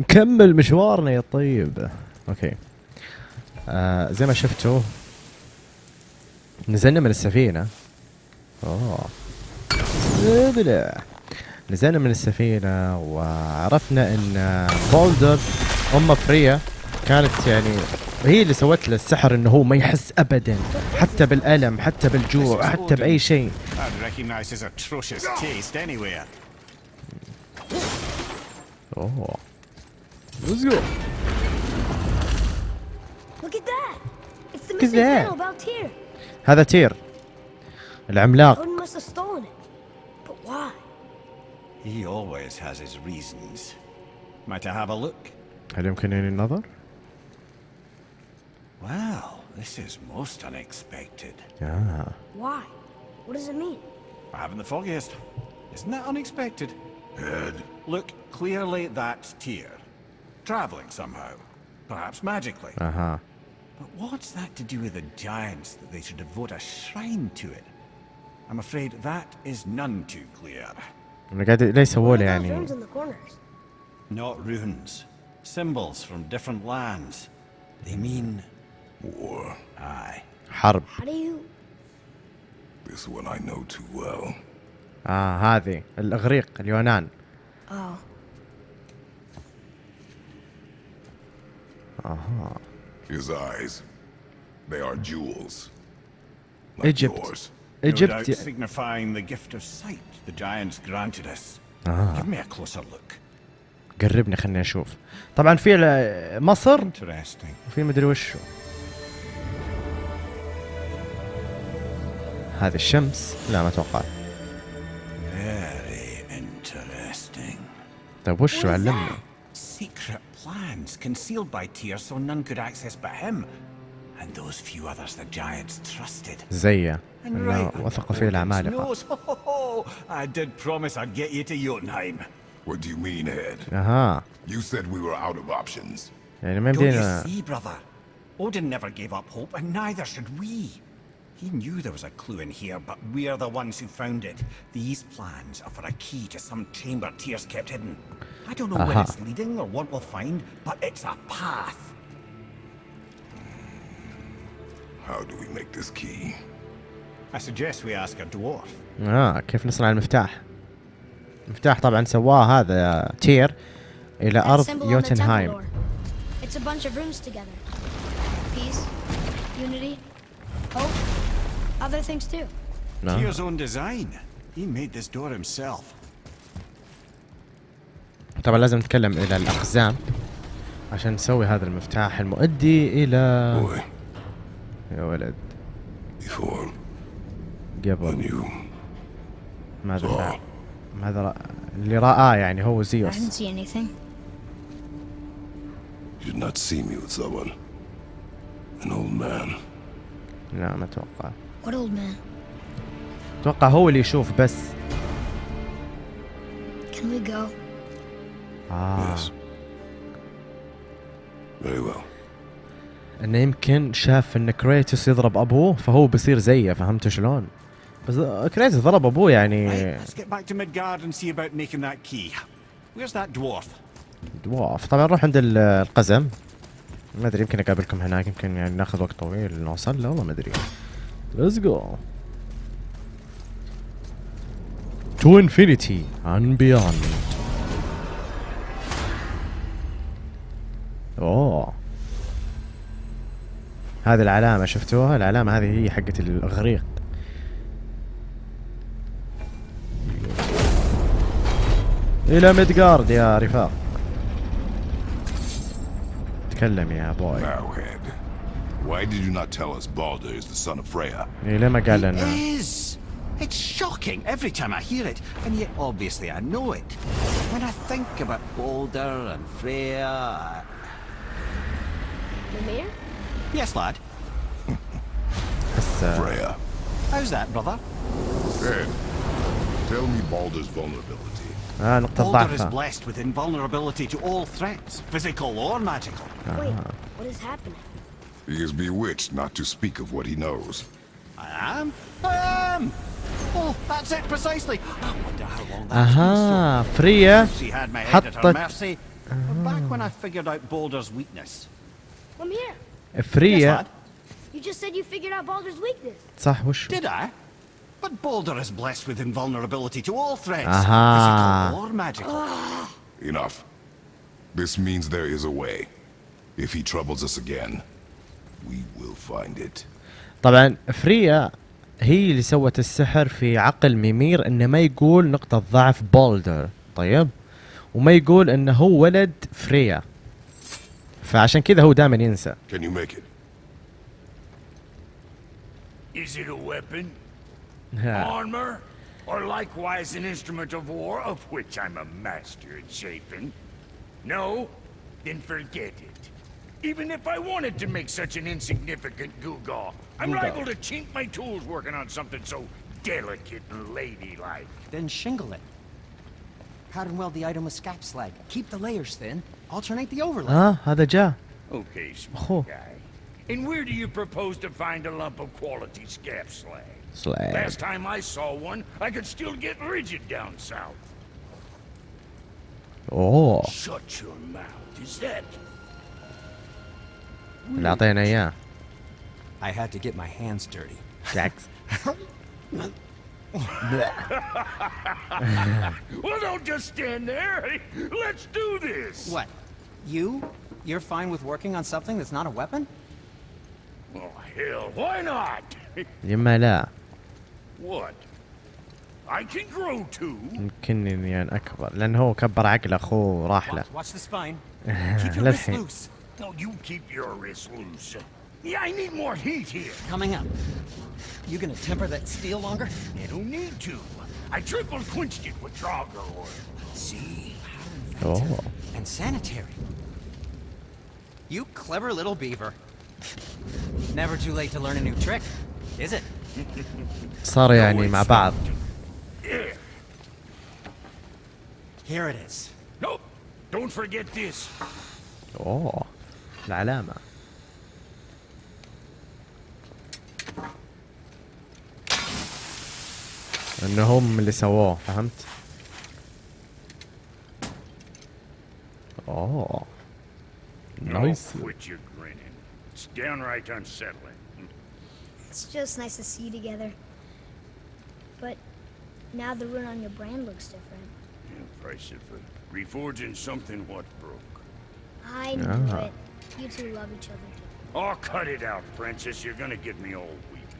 نكمل مشوارنا يا طيب. Okay. آه زي ما شفتوا نزلنا من السفينة. أوه. نزلنا من السفينة وعرفنا إن بولدر أم فريا كانت يعني هي اللي سوت له السحر إنه هو ما يحس ابدا. حتى بالألم حتى بالجوع حتى بأي شيء. أوه. Let's go. Look at that! It's the Look at missing that. panel about here. هذا تير العملاق Odin must have stolen it. But why? He always has his reasons. Might I have a look? هل يمكنني النظر؟ Well, this is most unexpected. آه. Why? What does it mean? I haven't the foggiest. Isn't that unexpected? Head. Look, clearly that's Tyr. Traveling somehow. Perhaps magically. اها But what's that to do with the giants that they should devote a shrine to it? I'm afraid that is none too clear. أنا قاعد ليه يسووا What لي are those يعني runes in the corners? Not runes. Symbols from different lands. They mean... War. Aye. حرب How do you... This one I know too well. اه هذه الاغريق اليونان Oh. أها His eyes. They are jewels. Like Egypt. yours. No doubt signifying the gift of sight the giants granted us. آه. Give me a closer look. قربني خليني أشوف طبعا في مصر Interesting. وفي مدري وشو هذه الشمس لا ما أتوقع Very interesting. طيب وشو What is علمني that? Secret plans concealed by Tyr so none could access but him. And those few others the giants trusted. زيه And انه right وثقوا فيه under العمالقه Odin's nose. Ho, ho, ho. I did promise I'd get you to Jotunheim. What do you mean, Head? اها You said we were out of options. يعني ما Don't you يمدينا see, brother? Odin never gave up hope, and neither should we. He knew there was a clue in here, but we're the ones who found it. These plans are for a key to some chamber Tyr's kept hidden. I don't know where Aha. it's leading or what we'll find, but it's a path. How do we make this key? I suggest we ask a dwarf. اه كيف نصنع المفتاح المفتاح طبعا سواه هذا تير الى That ارض symbol on the temple يوتنهايم door. It's a bunch of runes together. Peace, unity, hope, Other things too. نعم. Tyr's own design. He made this door himself. طبعا لازم نتكلم إلى الاقزام عشان نسوي هذا المفتاح المؤدي إلى Boy, يا ولد before قبل you ماذا فعل ماذا رأى اللي رآه يعني هو I didn't زيوس see anything. you did not see me with someone. An old man. لا ما أتوقع What old man? أتوقع هو اللي يشوف بس Can we go? آه Yes. Very well. إنه يمكن شاف إن كريتوس يضرب أبوه فهو بيصير زيه فهمت شلون؟ بس كريتوس ضرب أبوه يعني Right, let's get back to Midgard and see about making that key. Where's that dwarf? Dwarf طبعا نروح عند ال- القزم ما أدري يمكن أقابلكم هناك يمكن يعني ناخذ وقت طويل نوصل له والله ما أدري let's go to infinity and beyond اوه هذه العلامة شفتوها؟ العلامة هذه هي حقت الإغريق. إلى ميدغارد يا رفاق. تكلم يا بوي. Why did you not tell us Balder is the son of Freya? He is. It's shocking every time I hear it, and yet obviously I know it. When I think about Balder and Freya... Lemire? Yes, lad. Freya. How's that, brother? Good. Tell me Balder's vulnerability. Ah, Balder is blessed with invulnerability to all threats, physical or magical. Wait, what is happening? He is bewitched not to speak of what he knows. I am. I am. Oh, that's it precisely. I wonder how long that اها فريا She had my head at her حطت mercy. Back when I figured out Boulder's weakness. From here. Yes, فريا lad. You just said you figured out Baldur's weakness. صح وش Did I? But Boulder is blessed with invulnerability to all threats. Aha. Physical or magical. Enough. This means there is a way. If he troubles us again, طبعا فريا هي اللي سوت السحر في عقل ميمير إنه ما يقول نقطة ضعف بولدر طيب وما يقول إنه هو ولد فريا فعشان كذا هو دائما ينسى Can you make it? Is it a weapon, armor, or likewise an instrument of war of which I'm a master at shaping? No? Then forget it. Even if I wanted to make such an insignificant goo-gaw, I'm Google. liable to chink my tools working on something so delicate and ladylike. Then shingle it. Pattern weld the item with scap slag. Keep the layers thin. Alternate the overlay. Ah, uh, ada ja. Okay, smart oh. guy. And where do you propose to find a lump of quality scap slag? Slag. Last time I saw one, I could still get rigid down south. Oh. Shut your mouth. Is that اللي اعطينا اياه I had to get my hands dirty. جاكس Well, don't just stand there. Let's do this. What? You? You're fine with working on something that's not a weapon? Oh, hell, why not? يما لا what? I can grow too. يمكن اني انا اكبر لان هو كبر عقل اخوه راح له Watch, watch the spine. Keep your wrists للحين loose. No, you keep your wrists loose. Yeah, I need more heat here. Coming up. You gonna temper that steel longer? You don't need to. I triple quenched it with Draugr oil. See? اوه And sanitary. You clever little beaver. Never too late to learn a new trick, is it? صار يعني مع بعض Yeah. Here it is. Nope. Don't forget this. اوه العلامة انه هم اللي سووه فهمت؟ اوه نايس Oh, quit your grinning. It's downright unsettling. It's just nice to see you together. But now the rune on your brand looks different. Yeah, price of uh, reforging something what broke. I knew Ah. it. You two love each other. Oh, cut it out, Princess. You're gonna get me all weak.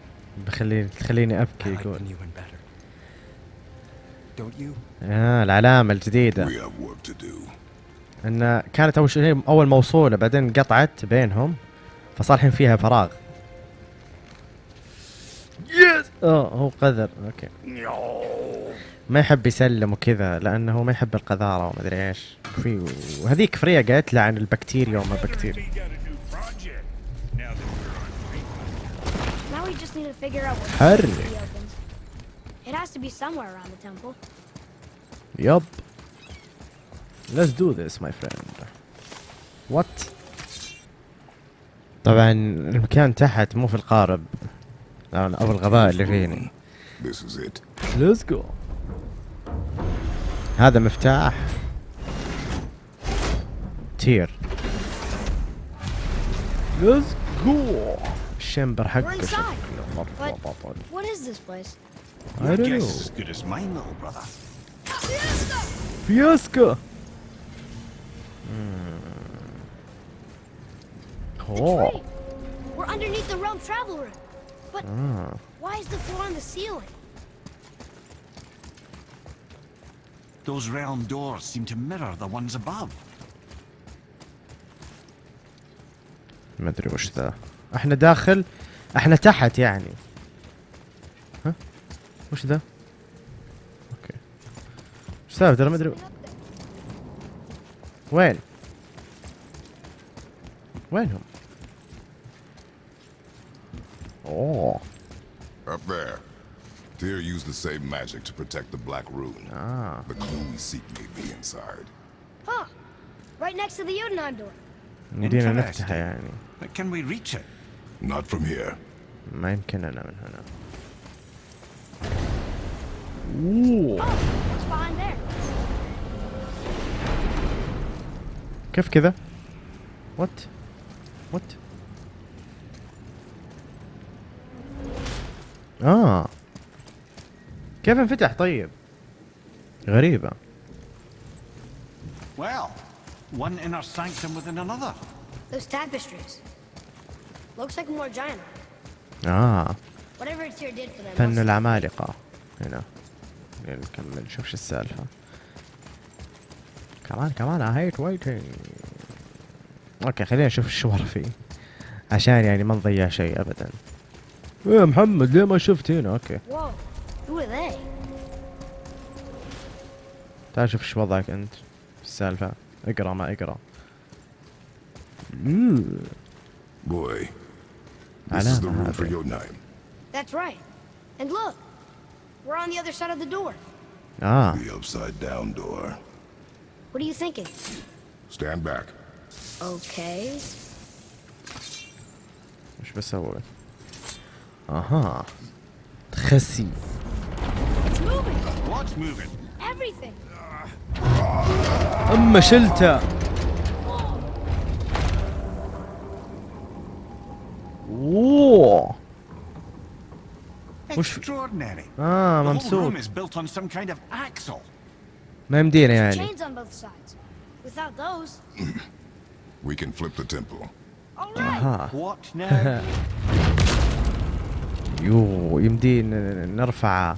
بخليني تخليني I ابكي like يقول? آه العلامة الجديدة We have work to do. ان كانت اول شيء اول موصولة بعدين قطعت بينهم فصار الحين فيها فراغ يس آه هو قذر okay No. ما يحب يسلم وكذا لأنه ما يحب القذارة وما أدري إيش في وهذيك فريا قالت له عن البكتيريا وما بكتيريا حرك طبعا المكان تحت مو في القارب. أو الغباء اللي فيني. This is it. Let's go. هذا مفتاح تير Let's go الشمبر حقه We're inside. شكله مرة But بطل what is this place? I Your don't guess know is as good as mine, little brother. فياسكا The اوه tree. We're underneath the realm travel room. But آه. why is the floor on the ceiling? Those realm doors seem to mirror the ones above. ما أدري وش ذا. إحنا داخل إحنا تحت يعني. ها؟ وش ذا؟ أوكي. وش سالفة؟ ترى ما أدري. وين؟ وينهم؟ اوه Up there. Tyr used the same magic to protect the Black Rune. Ah. The clue we seek may be inside. Huh. Right next to the Jotunheim door. يمدينا Interesting. نفتحه يعني But can we reach it? Not from here. ما يمكننا من هنا اوه Oh, what's behind there? كيف كذا وات وات اه كيف انفتح طيب؟ غريبة. Well, one inner sanctum within another. Those tapestries. Looks like more giant. آه. Whatever Tyr did for them. فن العمالقة. هنا. نكمل نشوف شو السالفة. كمان كمان I hate waiting. Okay خلينا نشوف شو ورا فيه. عشان يعني ما نضيع شيء ابدا. إيه محمد ليه ما شفت هنا؟ Okay. تعال شوف شو وضعك انت في السالفة اقرا ما اقرا. Boy, this is the room for. Jotunheim. That's right. And look. We're on the other side of the door. آه The upside down door. What are you thinking? Stand back. Okay. وش بسوي أها تخسي It's moving. What's moving? Everything. اما شلته اوه وش-. آه ممسوك. ما يمدينا يعني. We can flip the temple. أها? يو يمدي ن- نرفع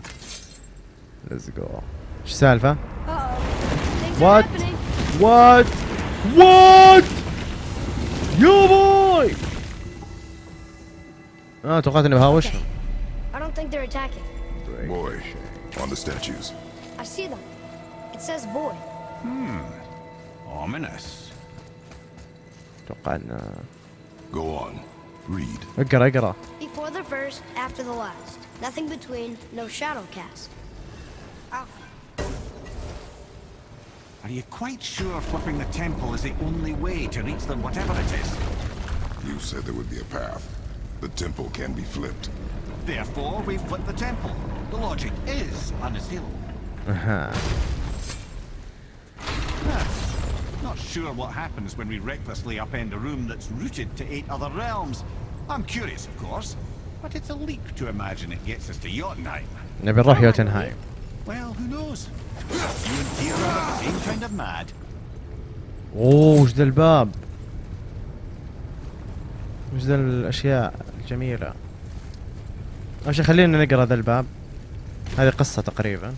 ليتس جو إيش السالفة؟ Uh-oh. Things What? are happening. وات وات يا بوي اه توقعت اني بهاوشهم I don't think they're attacking. Boy, on the statues. I see them. It says void. Ominous. اتوقع ان Go on. Read. اقرا اقرا Before the first, after the last. Nothing between, no shadow cast. Alpha. Are you quite sure flipping the temple is the only way to reach them, whatever it is? You said there would be a path. The temple can be flipped. Therefore, we flip the temple. The logic is unassailable. اها Ah, Not sure what happens when we recklessly upend a room that's rooted to eight other realms. I'm curious, of course, but it's a leap to imagine it gets us to Jotunheim. نبي نروح يوتنهايم اوه وش ذا الباب وش ذا الاشياء الجميلة اول شي خلينا نقرا ذا الباب هذه قصة تقريبا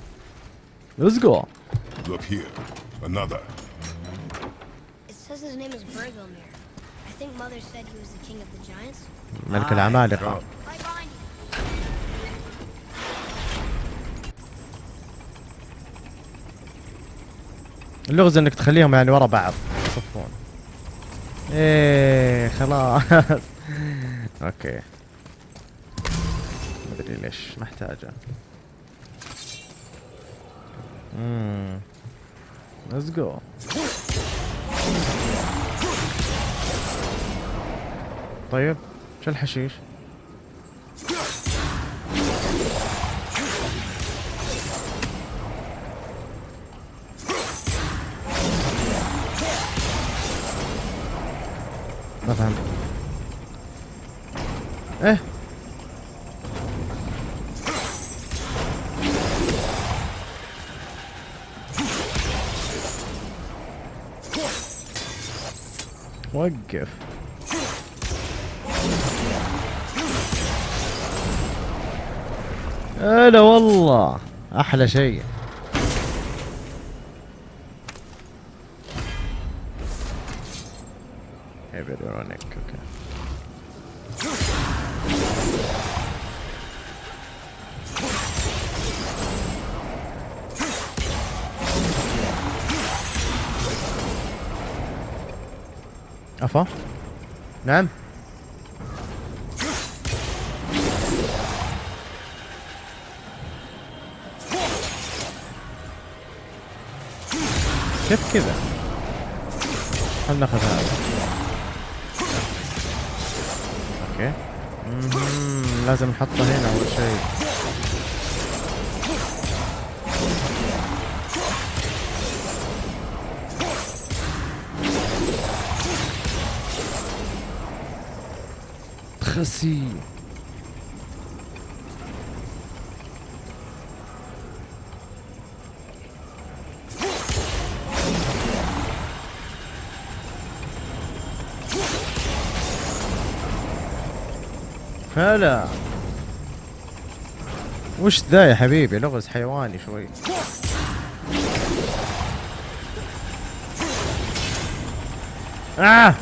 Let's go Look here. Another. It says his name is Bergomir. I think Mother said he was the king of the giants. ملك العمالقة اللغز انك تخليهم يعني ورا بعض. يصفون. إيه خلاص. أوكي. ما أدري ليش محتاجة. امم ليتس جو طيب شو الحشيش؟ ما فهمت إيه؟ وقف. هلا والله أحلى شيء. يبرونك أوكي افا نعم كيف كذا خلنا ناخذ هذا لازم نحطها هنا أول شيء. تخسي هلا وش ذا يا حبيبي؟ لغز حيواني شوي. آه!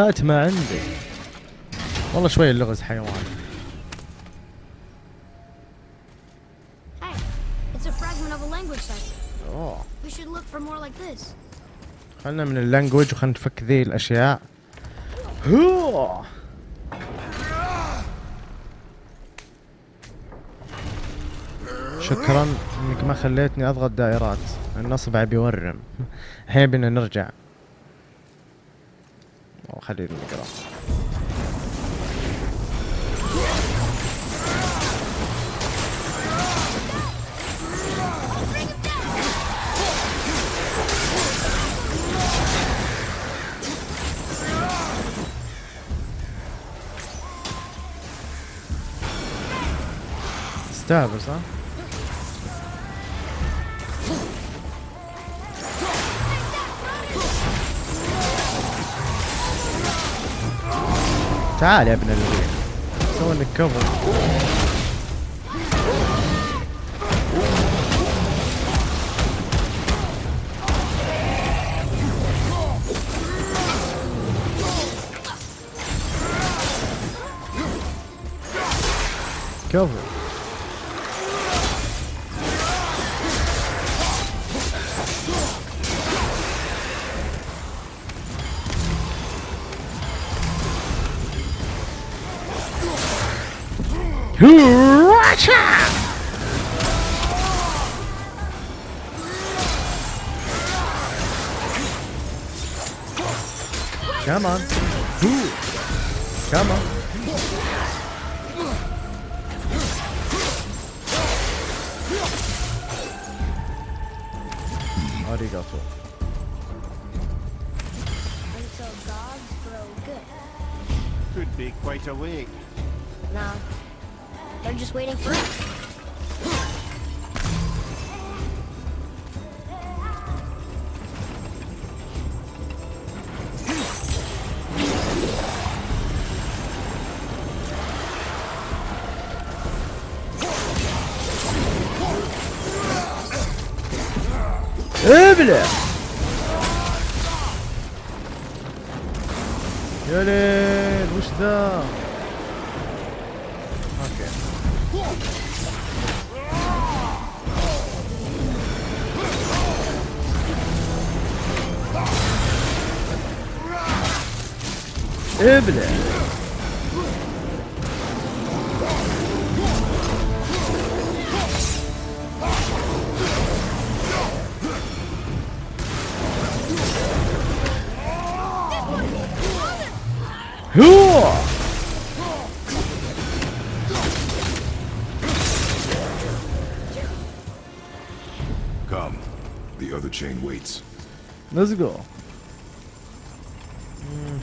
هات ما عندك والله شوي اللغز حيوان. خلنا من اللانجوج وخلنا نفك ذي الأشياء. هو شكرا إنك ما خليتني أضغط دائرات. النصب بيورم الحين بدنا نرجع. أو خلينا نقرا استهبل صح؟ tide happening over here. Someone to cover. Cover. Come on. Come on. Arigato. Until gods grow good. Could be quite a week. Now, they're just waiting for us. Over there. Come. The other chain waits. Let's go. Hmm,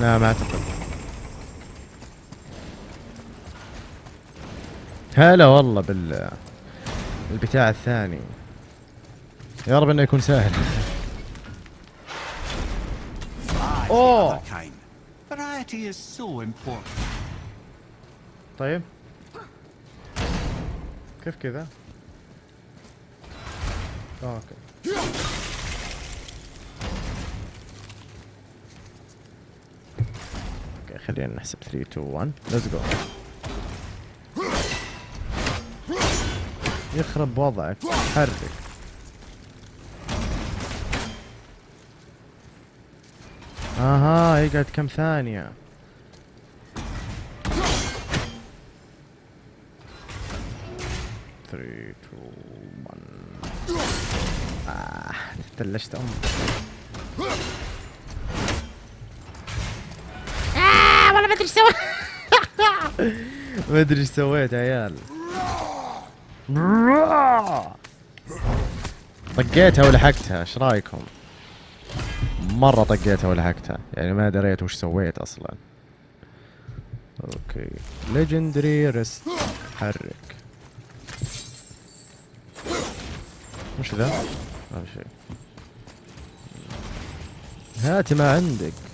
لا ما أعتقد. هلا والله بال البتاع الثاني. يا رب إنه يكون سهل. Important. طيب. كيف كذا؟ Okay. خلينا نحسب 3 2 1 let's go يخرب وضعك. حرك. أها يقعد كم ثانية. Three two one آه تلشت أمك. إيش سويت ما أدري إيش سويت يا عيال. طقيتها ولحقتها إيش رأيكم؟ مرة طقيتها ولحقتها يعني ما دريت وش سويت أصلا. أوكي. ليجندري ريست حرك. وش ذا؟ ما في شيء. هات ما عندك.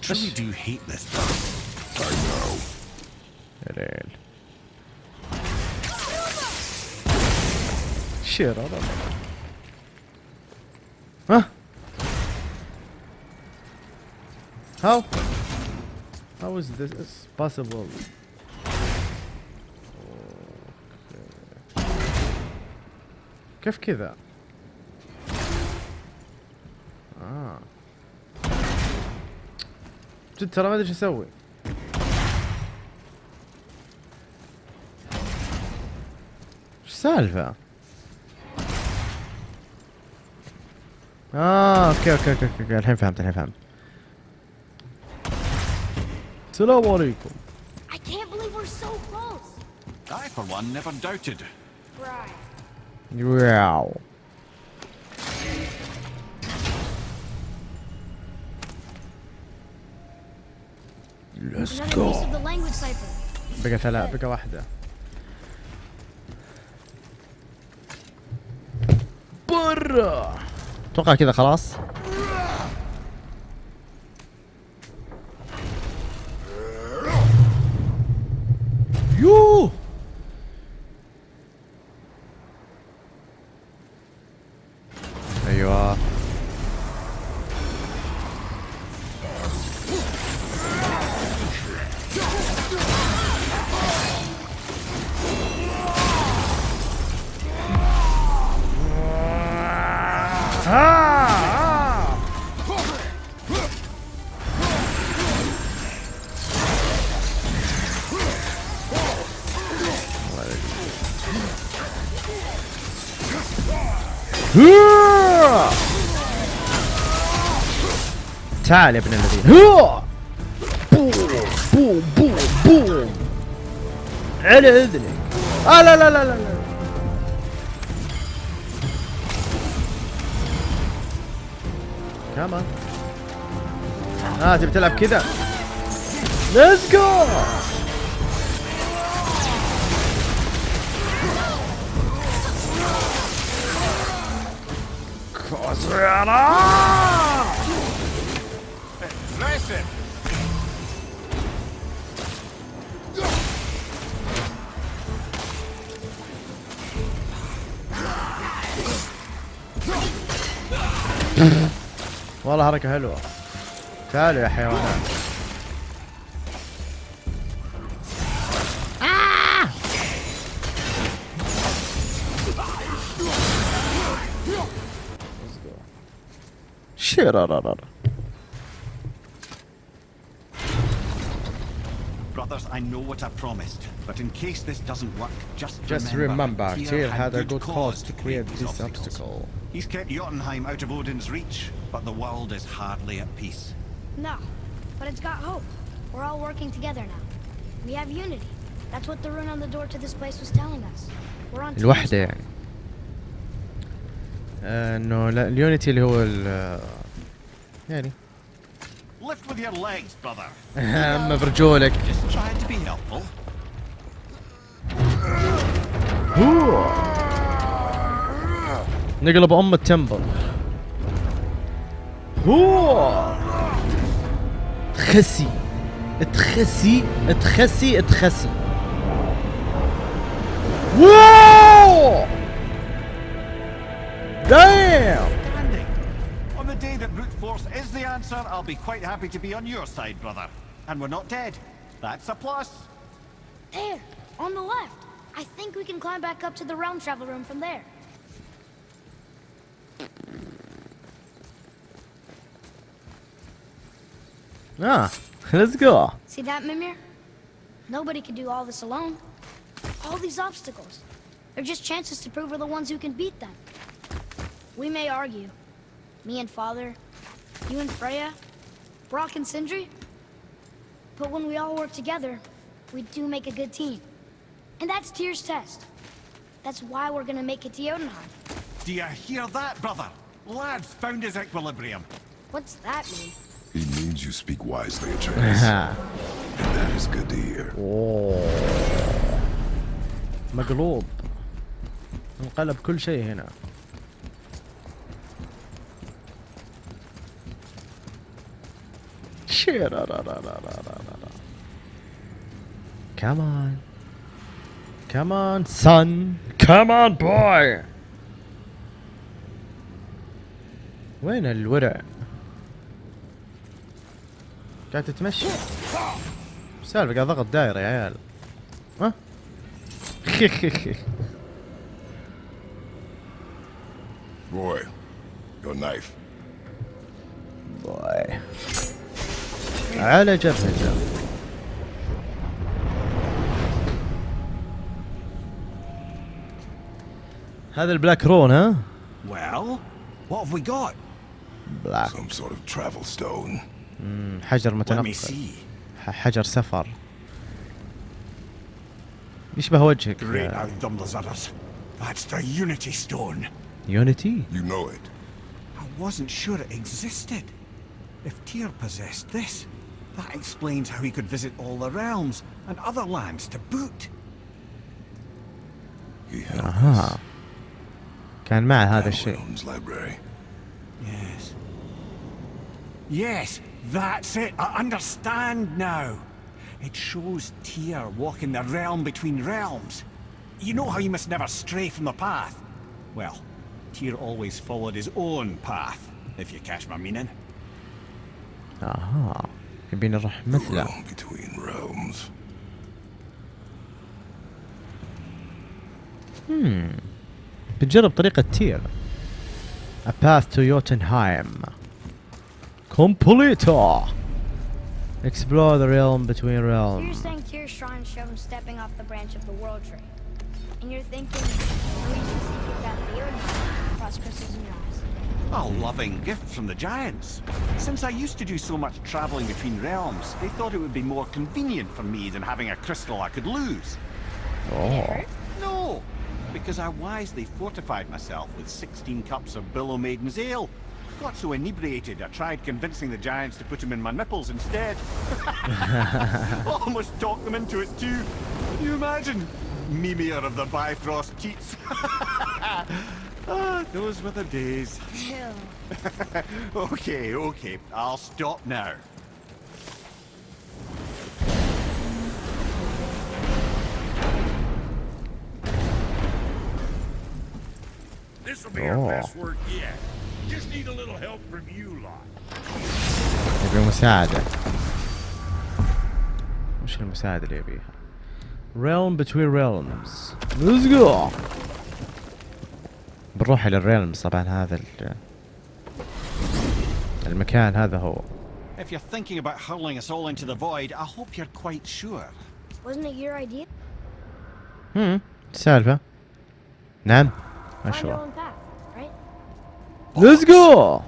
truly do hate this place. I know. يا ليل شرر ها How? How is this possible? كيف كذا؟ جد ترى ما أدري إيش أسوي إيش السالفة؟ آه okay okay okay okay الحين فهمت الحين فهمت السلام عليكم I can't believe we're so close. I, for one, never doubted. Right. Wow Let's go. بقى ثلاث بقى واحدة. برا. أتوقع كذا خلاص. يوه. أيوه. تعال يا ابن الذين. بوم بوم بوم بوم على إذنك. آه لا لا لا لا لا. كمان آه تبي تلعب كذا؟ Let's go Impressive! والله حركة حلوة. تعالوا يا حيوانات. شرررر Brothers, I know what I promised, but in case this doesn't work, just, Just remember, Tyr had a good cause to create this obstacle. He's kept Jotunheim out of Odin's reach, but the world is hardly at peace. No, but it's got hope. We're all working together now. We have unity. That's what the rune on the door to this place was telling us. We're on teams الوحدة now. يعني آه، انه لا اليونيتي اللي هو ال- يعني. اما برجولك نقلب أم التمبل. تخسي. تخسي. تخسي. تخسي. دايم day that brute force is the answer, I'll be quite happy to be on your side, brother. And we're not dead. That's a plus. There, on the left. I think we can climb back up to the realm travel room from there. Ah, Let's go See that, Mimir? Nobody can do all this alone. All these obstacles. They're just chances to prove we're the ones who can beat them. We may argue. Me and Father, you and Freya, Brock and Sindri. But when we all work together, we do make a good team. And that's Tyr's test. That's why we're gonna make it to Jotunheim. Do you hear that, brother? Lad's found his equilibrium. What's that mean? He means you speak wisely, Atreus. ها. and that is good to hear. أوه. مقلوب انقلب كل شيء هنا Come on. Come on, son. Come on, boy. وين الورع؟ قاعد تتمشى؟ سالفة قاعد ضغط دايرة يا عيال ها؟ Boy, your knife. على جبهته هذا البلاك رون ها؟ Well, what have we got? بلاك Some sort of travel stone. حجر Let me متنقل see. ح- حجر سفر يشبه وجهك Great out Dumblezudders. That's the Unity Stone. يونيتي You know it. I wasn't sure it existed. If Tyr possessed this, that explains how he could visit all the realms and other lands to boot. He held اها كان معه هذا this الشيء Realms library. Yes. Yes, that's it. I understand now. It shows Tyr walking the realm between realms. You know how you must never stray from the path? Well, Tyr always followed his own path, if you catch my meaning. اها يبين نروح The مثله realm between realms. بتجرب طريقة تير A path to Jotunheim Completo Explore the realm between You're realms saying Tyr's shrine showed him stepping off the branch of the world tree. And you're thinking the reason Secret got the Jotunheim across crystals in your eyes. a loving gift from the giants. Since I used to do so much traveling between realms, they thought it would be more convenient for me than having a crystal I could lose. Oh No, because I wisely fortified myself with 16 cups of Billow Maiden's Ale. Got so inebriated, I tried convincing the giants to put them in my nipples instead. Almost talked them into it too. Can you imagine? Mimir of the Bifrost Teats. ah, those were the days. Ew. Okay, okay, I'll stop now. This'll be our Oh. best work yet. Just need a little help from you lot. يبي مساعدة وش المساعدة اللي يبيها Realm between realms Let's go بنروح إلى الريلمز طبعا هذا ال- المكان هذا هو If you're thinking about hurling us all into the void, I hope you're quite sure. Wasn't it your idea? هم السالفة نعم ما شاء الله? Let's go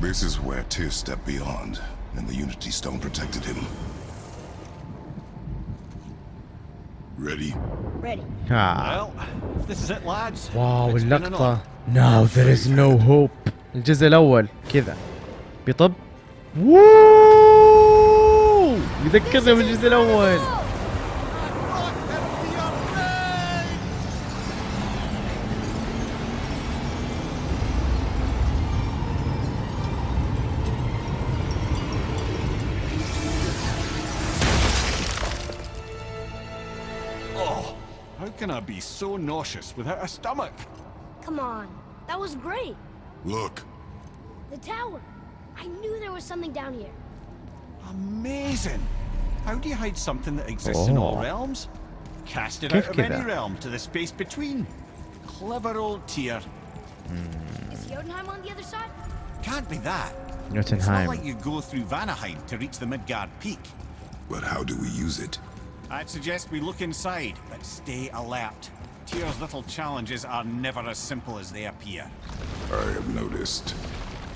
This is where Tyr stepped beyond, and the Unity Stone protected him. Ready? Ready. ها Well, if this is it, lads. واو اللقطة. Now there is no hope الجزء الأول كذا بيطب ووو يذكرنا بالجزء الأول so nauseous without a stomach. Come on, that was great. Look. The tower. I knew there was something down here. Amazing. How do you hide something that exists oh. in all realms? Cast it out of any realm to the space between. Clever old tier. Mm. Is Jotunheim on the other side? Can't be that. Jotunheim. It's not like you go through Vanaheim to reach the Midgard Peak. But how do we use it? I'd suggest we look inside, but stay alert. Tyr's little challenges are never as simple as they appear. I have noticed.